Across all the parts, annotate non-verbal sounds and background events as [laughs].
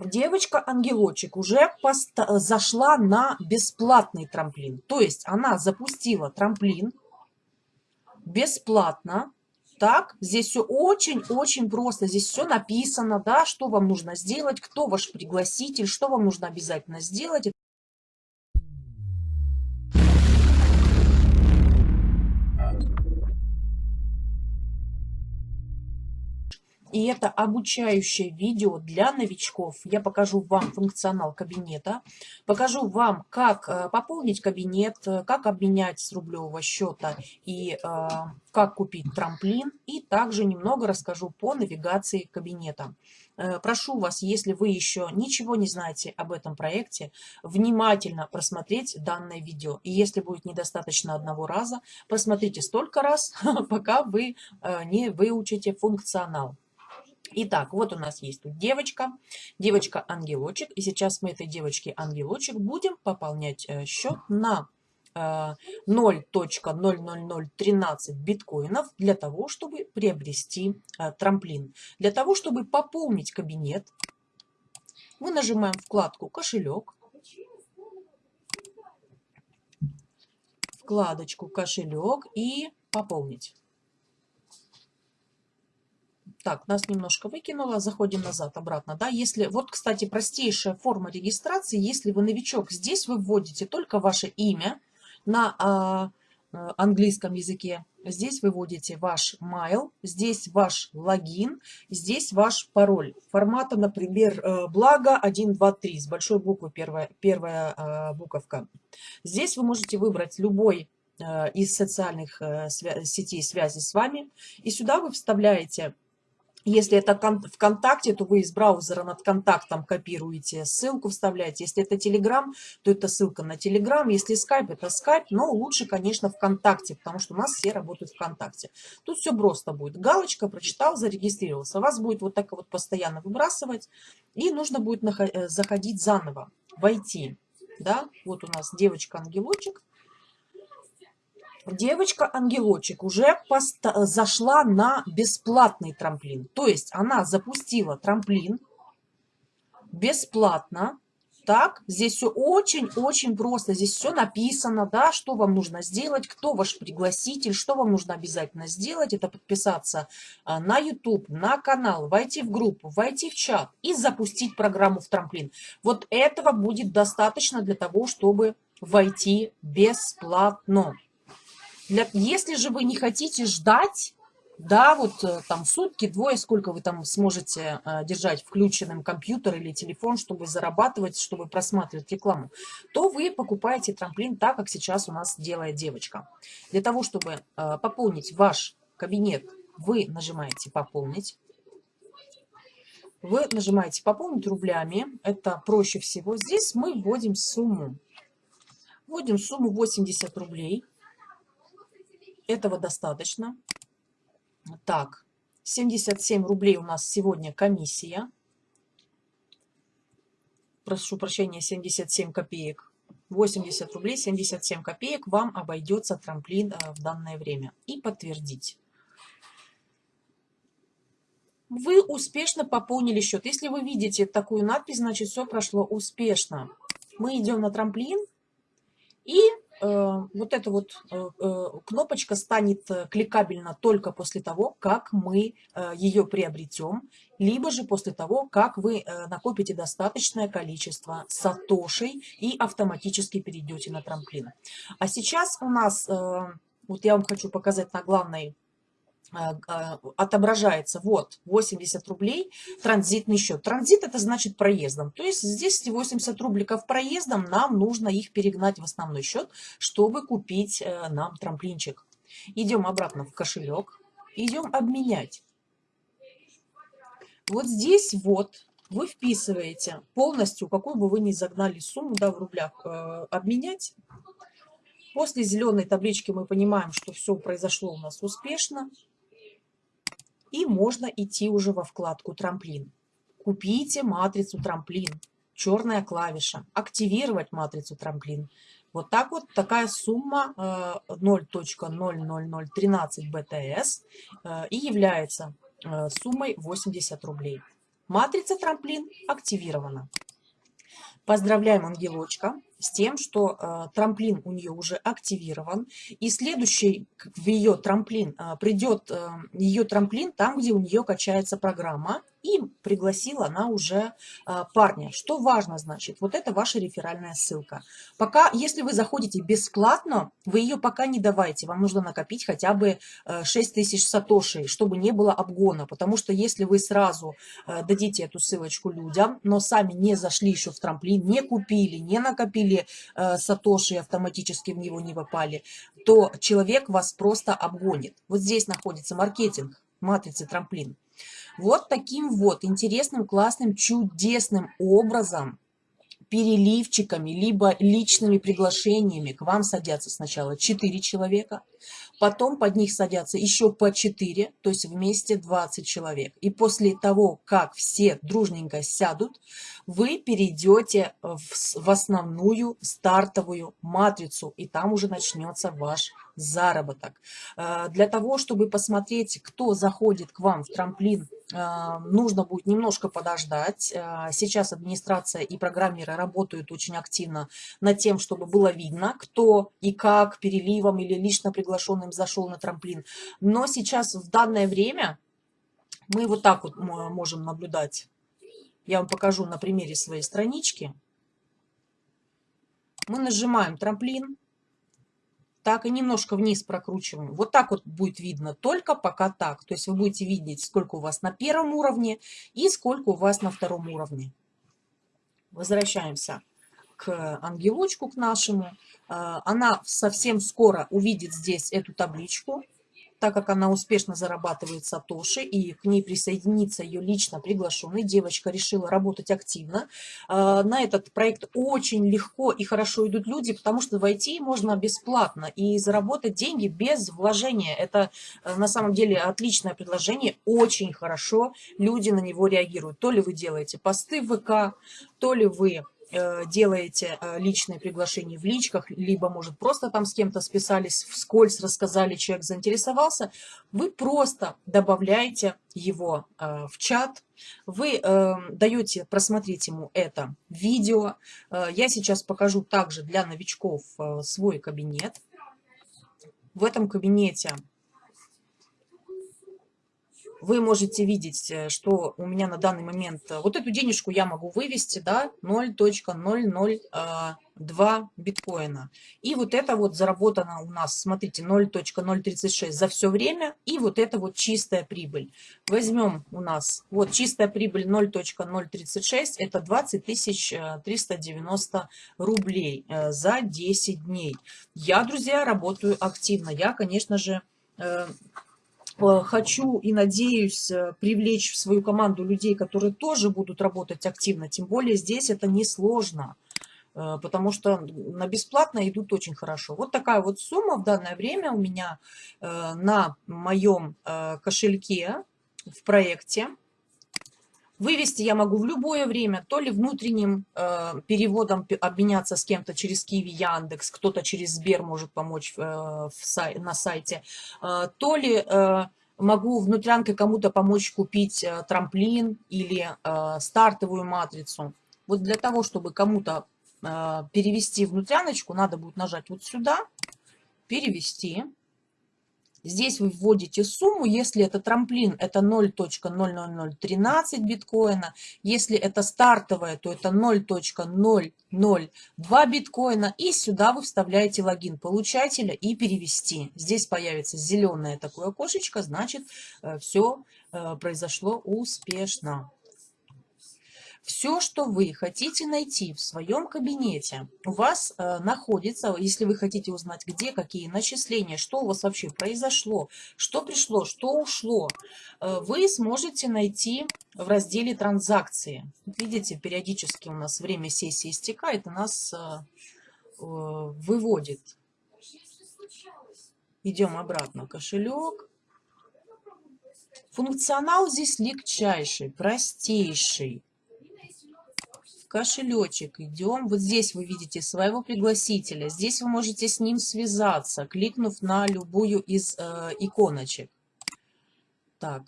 девочка-ангелочек уже зашла на бесплатный трамплин. То есть она запустила трамплин бесплатно. Так, здесь все очень-очень просто. Здесь все написано, да, что вам нужно сделать, кто ваш пригласитель, что вам нужно обязательно сделать. И это обучающее видео для новичков. Я покажу вам функционал кабинета, покажу вам, как э, пополнить кабинет, э, как обменять с рублевого счета и э, как купить трамплин. И также немного расскажу по навигации кабинета. Прошу вас, если вы еще ничего не знаете об этом проекте, внимательно просмотреть данное видео. И если будет недостаточно одного раза, просмотрите столько раз, [laughs] пока вы не выучите функционал. Итак, вот у нас есть тут девочка, девочка-ангелочек. И сейчас мы этой девочке-ангелочек будем пополнять э, счет на 0.00013 э, биткоинов для того, чтобы приобрести э, трамплин. Для того, чтобы пополнить кабинет, мы нажимаем вкладку «Кошелек», вкладочку «Кошелек» и «Пополнить». Так, нас немножко выкинуло, заходим назад, обратно. Да? Если, вот, кстати, простейшая форма регистрации, если вы новичок, здесь вы вводите только ваше имя на а, а английском языке, здесь вы вводите ваш mail, здесь ваш логин, здесь ваш пароль. Формата, например, э, благо 123 с большой буквы первая, первая а, буковка. Здесь вы можете выбрать любой э, из социальных э, сетей связи с вами. И сюда вы вставляете если это ВКонтакте, то вы из браузера над контактом копируете, ссылку вставляете. Если это Телеграм, то это ссылка на Телеграм. Если Скайп, это Скайп. Но лучше, конечно, ВКонтакте, потому что у нас все работают ВКонтакте. Тут все просто будет. Галочка, прочитал, зарегистрировался. Вас будет вот так вот постоянно выбрасывать. И нужно будет э, заходить заново, войти. Да? Вот у нас девочка-ангелочек девочка-ангелочек уже зашла на бесплатный трамплин. То есть она запустила трамплин бесплатно. Так, здесь все очень-очень просто. Здесь все написано, да, что вам нужно сделать, кто ваш пригласитель, что вам нужно обязательно сделать. Это подписаться а, на YouTube, на канал, войти в группу, войти в чат и запустить программу в трамплин. Вот этого будет достаточно для того, чтобы войти бесплатно. Для, если же вы не хотите ждать, да, вот э, там сутки, двое, сколько вы там сможете э, держать включенным компьютер или телефон, чтобы зарабатывать, чтобы просматривать рекламу, то вы покупаете трамплин так, как сейчас у нас делает девочка. Для того, чтобы э, пополнить ваш кабинет, вы нажимаете «Пополнить». Вы нажимаете «Пополнить рублями». Это проще всего. Здесь мы вводим сумму. Вводим сумму 80 рублей. Этого достаточно. Так, 77 рублей у нас сегодня комиссия. Прошу прощения, 77 копеек. 80 рублей 77 копеек вам обойдется трамплин э, в данное время. И подтвердить. Вы успешно пополнили счет. Если вы видите такую надпись, значит все прошло успешно. Мы идем на трамплин и вот эта вот э, э, кнопочка станет кликабельна только после того, как мы ее приобретем, либо же после того, как вы накопите достаточное количество сатошей и автоматически перейдете на трамплин. А сейчас у нас, вот я вам хочу показать на главной отображается вот 80 рублей транзитный счет. Транзит это значит проездом. То есть здесь 80 рубликов проездом нам нужно их перегнать в основной счет, чтобы купить э, нам трамплинчик. Идем обратно в кошелек, идем обменять. Вот здесь вот вы вписываете полностью, какую бы вы ни загнали сумму да, в рублях, э, обменять. После зеленой таблички мы понимаем, что все произошло у нас успешно. И можно идти уже во вкладку «Трамплин». Купите матрицу «Трамплин». Черная клавиша. Активировать матрицу «Трамплин». Вот так вот такая сумма 0.00013 э, БТС э, и является э, суммой 80 рублей. Матрица трамплин активирована. Поздравляем ангелочка с тем, что э, трамплин у нее уже активирован. И следующий в ее трамплин э, придет э, ее трамплин там, где у нее качается программа пригласила она уже а, парня. Что важно, значит, вот это ваша реферальная ссылка. Пока, если вы заходите бесплатно, вы ее пока не давайте. Вам нужно накопить хотя бы 6 э, тысяч сатошей, чтобы не было обгона. Потому что если вы сразу э, дадите эту ссылочку людям, но сами не зашли еще в трамплин, не купили, не накопили э, сатоши, автоматически в него не попали, то человек вас просто обгонит. Вот здесь находится маркетинг матрицы трамплин. Вот таким вот интересным, классным, чудесным образом переливчиками, либо личными приглашениями к вам садятся сначала 4 человека, потом под них садятся еще по 4, то есть вместе 20 человек. И после того, как все дружненько сядут, вы перейдете в, в основную стартовую матрицу, и там уже начнется ваш заработок. Э, для того, чтобы посмотреть, кто заходит к вам в трамплин, нужно будет немножко подождать. Э, сейчас администрация и программеры работают очень активно над тем, чтобы было видно, кто и как переливом или лично приглашенным зашел на трамплин. Но сейчас в данное время мы вот так вот можем наблюдать. Я вам покажу на примере своей странички. Мы нажимаем трамплин, так и немножко вниз прокручиваем. Вот так вот будет видно, только пока так. То есть вы будете видеть, сколько у вас на первом уровне и сколько у вас на втором уровне. Возвращаемся к ангелочку, к нашему. А, она совсем скоро увидит здесь эту табличку так как она успешно зарабатывает сатоши, и к ней присоединится ее лично приглашенный, девочка решила работать активно. А, на этот проект очень легко и хорошо идут люди, потому что войти можно бесплатно и заработать деньги без вложения. Это э, на самом деле отличное предложение, очень хорошо люди на него реагируют. То ли вы делаете посты в ВК, то ли вы Э, делаете э, личные приглашения в личках, либо, может, просто там с кем-то списались, вскользь рассказали, человек заинтересовался, вы просто добавляете его э, в чат, вы даете просмотреть ему это видео. Я сейчас покажу также для новичков свой кабинет. В этом кабинете вы можете видеть, э, что у меня на данный момент э, вот эту денежку я могу вывести, да, 0.002 а, биткоина. И вот это вот заработано у нас, смотрите, 0.036 за все время. И вот это вот чистая прибыль. Возьмем у нас, вот чистая прибыль 0.036, это 20 390 э, рублей за 10 дней. Я, друзья, работаю активно. Я, конечно же, Э, хочу и надеюсь э, привлечь в свою команду людей, которые тоже будут работать активно. Тем более здесь это несложно, э, потому что на бесплатно идут очень хорошо. Вот такая вот сумма в данное время у меня на моем кошельке в проекте. Вывести я могу в любое время, то ли внутренним э, переводом обменяться с кем-то через Киви, Яндекс, кто-то через Сбер может помочь э, в сай, на сайте, э, то ли э, могу внутрянкой кому-то помочь купить э, трамплин или э, стартовую матрицу. Вот для того, чтобы кому-то э, перевести внутряночку, надо будет нажать вот сюда, перевести. Здесь вы вводите сумму, если это трамплин, это 0.00013 биткоина, если это стартовая, то это 0.002 биткоина, и сюда вы вставляете логин получателя и перевести. Здесь появится зеленое такое окошечко, значит э, все э, произошло успешно. Все, что вы хотите найти в своем кабинете, у вас э, находится, если вы хотите узнать, где какие начисления, что у вас вообще произошло, что пришло, что ушло, э, вы сможете найти в разделе «Транзакции». Видите, периодически у нас время сессии истекает, и нас э, э, выводит. Идем обратно. Кошелек. Функционал здесь легчайший, простейший кошелечек, идем, вот здесь вы видите своего пригласителя, здесь вы можете с ним связаться, кликнув на любую из э, иконочек. Так,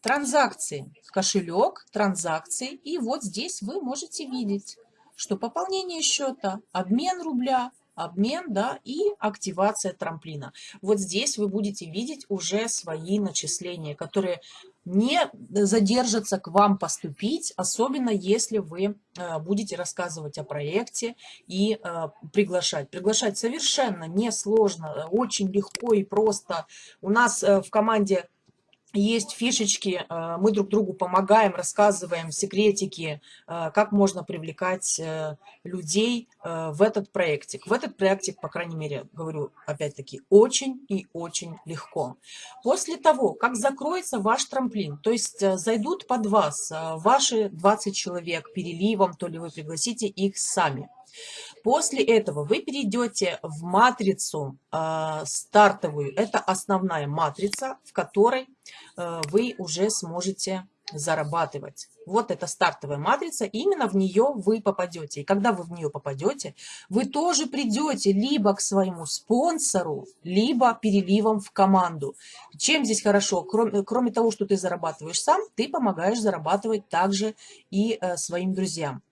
транзакции, кошелек, транзакции. И вот здесь вы можете видеть, что пополнение счета, обмен рубля, обмен, да, и активация трамплина. Вот здесь вы будете видеть уже свои начисления, которые не задержатся к вам поступить, особенно если вы э, будете рассказывать о проекте и э, приглашать. Приглашать совершенно несложно, очень легко и просто. У нас э, в команде есть фишечки, э, мы друг другу помогаем, рассказываем секретики, э, как можно привлекать э, людей в этот проектик. В этот проектик, по крайней мере, говорю опять-таки, очень и очень легко. После того, как закроется ваш трамплин, то есть зайдут под вас ваши 20 человек переливом, то ли вы пригласите их сами, После этого вы перейдете в матрицу э, стартовую. Это основная матрица, в которой э, вы уже сможете зарабатывать. Вот эта стартовая матрица, именно в нее вы попадете. И когда вы в нее попадете, вы тоже придете либо к своему спонсору, либо переливом в команду. Чем здесь хорошо? Кроме, кроме того, что ты зарабатываешь сам, ты помогаешь зарабатывать также и э, своим друзьям.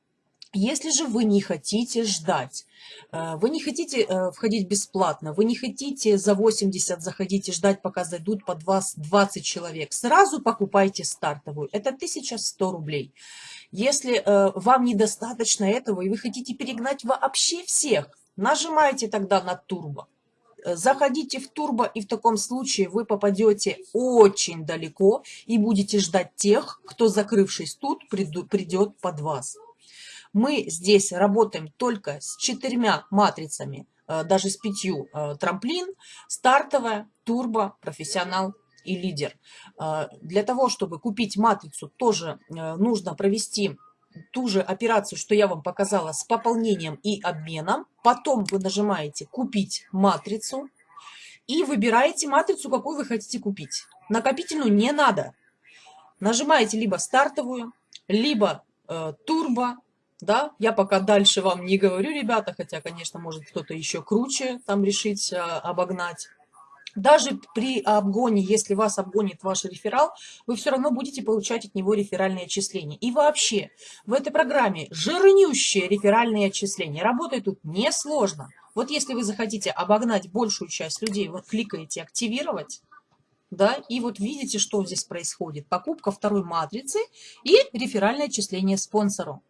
Если же вы не хотите ждать, э, вы не хотите э, входить бесплатно, вы не хотите за 80 заходить и ждать, пока зайдут под вас 20 человек, сразу покупайте стартовую. Это 1100 рублей. Если э, вам недостаточно этого и вы хотите перегнать вообще всех, нажимайте тогда на турбо. Заходите в турбо, и в таком случае вы попадете очень далеко и будете ждать тех, кто, закрывшись тут, придет под вас. Мы здесь работаем только с четырьмя матрицами, э, даже с пятью. Э, трамплин, стартовая, турбо, профессионал и лидер. Э, для того, чтобы купить матрицу, тоже нужно провести ту же операцию, что я вам показала с пополнением и обменом. Потом вы нажимаете «Купить матрицу» и выбираете матрицу, какую вы хотите купить. Накопительную не надо. Нажимаете либо стартовую, либо э, турбо, да, я пока дальше вам не говорю, ребята, хотя, конечно, может кто-то еще круче там решить а, обогнать. Даже при обгоне, если вас обгонит ваш реферал, вы все равно будете получать от него реферальные отчисления. И вообще, в этой программе жирнющие реферальные отчисления. Работает тут несложно. Вот если вы захотите обогнать большую часть людей, вы кликаете «Активировать», да, и вот видите, что здесь происходит. Покупка второй матрицы и реферальное отчисление спонсору.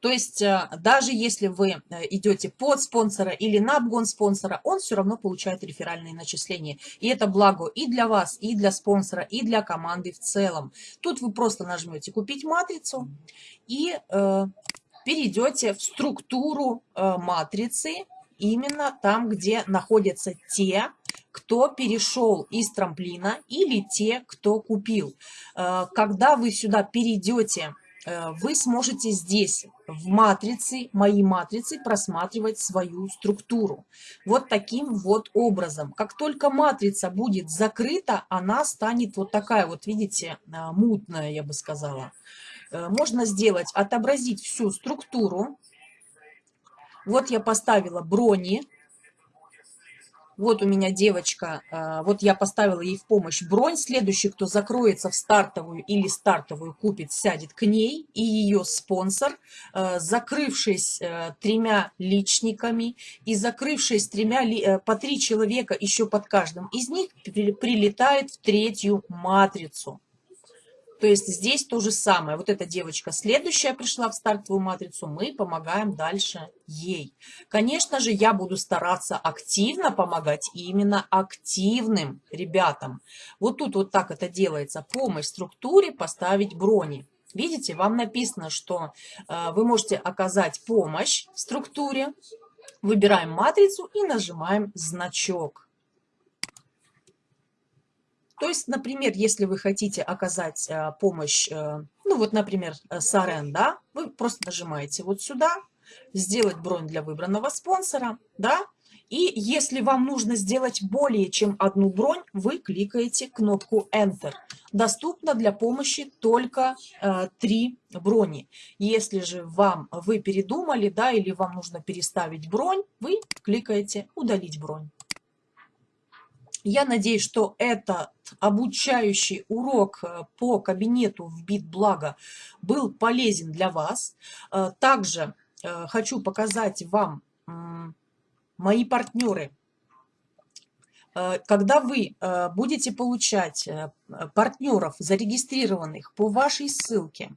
То есть э, даже если вы э, идете под спонсора или на обгон спонсора, он все равно получает реферальные начисления. И это благо и для вас, и для спонсора, и для команды в целом. Тут вы просто нажмете «Купить матрицу» и э, перейдете в структуру э, матрицы, именно там, где находятся те, кто перешел из трамплина или те, кто купил. Э, когда вы сюда перейдете вы сможете здесь, в матрице, мои матрицы, просматривать свою структуру. Вот таким вот образом. Как только матрица будет закрыта, она станет вот такая вот, видите, э, мутная, я бы сказала. Э, можно сделать, отобразить всю структуру. Вот я поставила брони вот у меня девочка, а, вот я поставила ей в помощь бронь. Следующий, кто закроется в стартовую или стартовую купит, сядет к ней. И ее спонсор, а, закрывшись э, тремя личниками и закрывшись тремя, по три человека еще под каждым из них, прилетает в третью матрицу. То есть здесь то же самое. Вот эта девочка следующая пришла в стартовую матрицу, мы помогаем дальше ей. Конечно же, я буду стараться активно помогать именно активным ребятам. Вот тут вот так это делается. Помощь структуре, поставить брони. Видите, вам написано, что э, вы можете оказать помощь структуре. Выбираем матрицу и нажимаем значок. То есть, например, если вы хотите оказать э, помощь, э, ну вот, например, э, Сарен, да, вы просто нажимаете вот сюда, сделать бронь для выбранного спонсора, да, и если вам нужно сделать более чем одну бронь, вы кликаете кнопку Enter. Доступно для помощи только э, 3 брони. Если же вам вы передумали, да, или вам нужно переставить бронь, вы кликаете удалить бронь. Я надеюсь, что этот обучающий урок э, по кабинету в BitBlago был полезен для вас. Э, также э, хочу показать вам мои партнеры. Когда вы будете получать партнеров, зарегистрированных по вашей ссылке,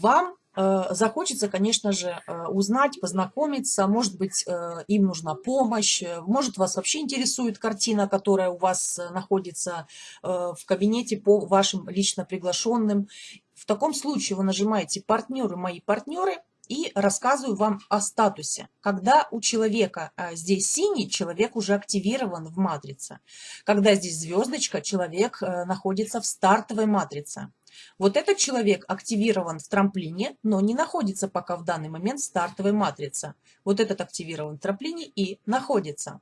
вам захочется, конечно же, э, узнать, познакомиться, может быть, э, им нужна помощь, может, вас вообще интересует картина, которая у вас находится в кабинете по вашим лично приглашенным. В таком случае вы нажимаете «Партнеры, мои партнеры», и рассказываю вам о статусе. Когда у человека здесь синий, человек уже активирован в матрице. Когда здесь звездочка, человек находится в стартовой матрице. Вот этот человек активирован в трамплине, но не находится пока в данный момент стартовой матрице. Вот этот активирован в трамплине и находится.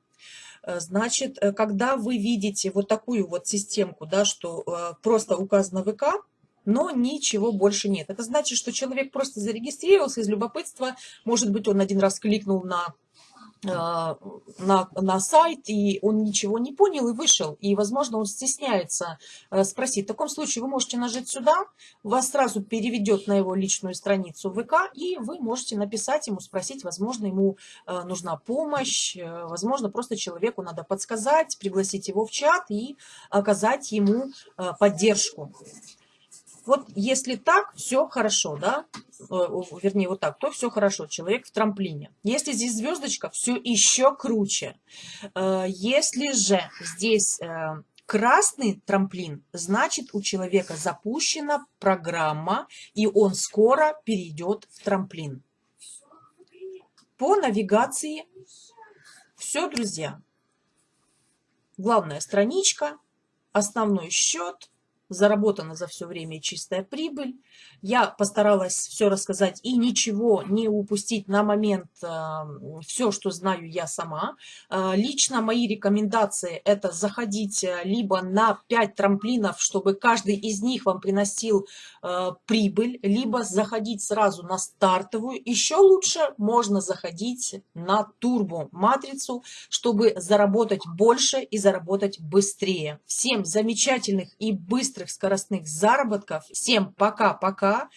Э, значит, э, когда вы видите вот такую вот системку, да, что э, просто указано ВК, но ничего больше нет. Это значит, что человек просто зарегистрировался из любопытства, может быть, он один раз кликнул на на, на сайт, и он ничего не понял и вышел. И, возможно, он стесняется э, спросить. В таком случае вы можете нажать сюда, вас сразу переведет на его личную страницу ВК, и вы можете написать ему, спросить, возможно, ему э, нужна помощь, э, возможно, просто человеку надо подсказать, пригласить его в чат и оказать ему поддержку. Вот если так, все хорошо, да, э, вернее вот так, то все хорошо, человек в трамплине. Если здесь звездочка, все еще круче. Э, если же здесь э, красный трамплин, значит у человека запущена программа, и он скоро перейдет в трамплин. По навигации все, друзья. Главная страничка, основной счет, заработана за все время чистая прибыль. Я постаралась все рассказать и ничего не упустить на момент э, все, что знаю я сама. Э, лично мои рекомендации это заходить э, либо на 5 трамплинов, чтобы каждый из них вам приносил прибыль, либо заходить сразу на стартовую. Еще лучше можно заходить на турбо матрицу, чтобы заработать больше и заработать быстрее. Всем замечательных и быстрых скоростных заработков. Всем пока-пока.